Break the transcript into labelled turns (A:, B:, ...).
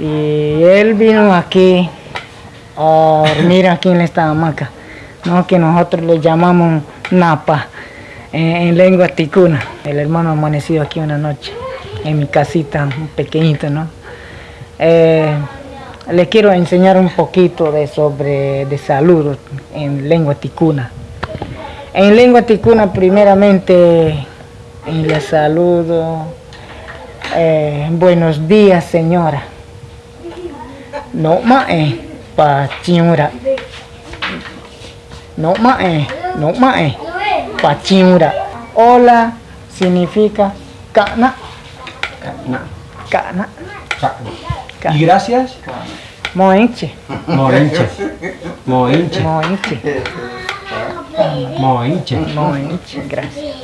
A: Y él vino aquí a dormir aquí en esta hamaca, ¿no? que nosotros le llamamos napa en, en lengua ticuna. El hermano amanecido aquí una noche en mi casita pequeñita, ¿no? Eh, le quiero enseñar un poquito de sobre de salud en lengua ticuna. En lengua ticuna primeramente le saludo. Eh, buenos días señora. No mae pa chiura. No mae, no mae pa chiura. Hola significa cana.
B: Cana.
A: Cana.
B: Cana. Y gracias.
A: Moenche.
B: Moenche. Moenche.
A: Moenche.
B: Moenche.
A: Moenche. Gracias.